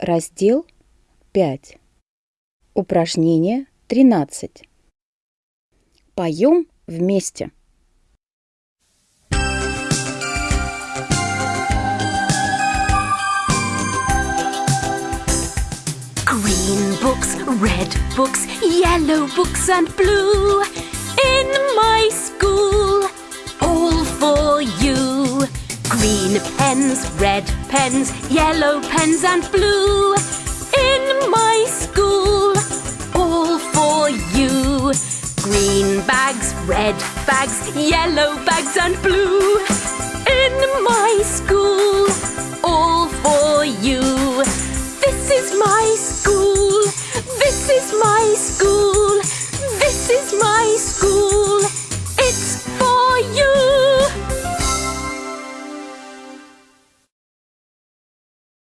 Раздел 5. Упражнение 13. Поем вместе. Green books, red books, yellow books, and blue. Green pens, red pens, yellow pens, and blue. In my school, all for you. Green bags, red bags, yellow bags, and blue. In my school, all for you. This is my school. This is my school.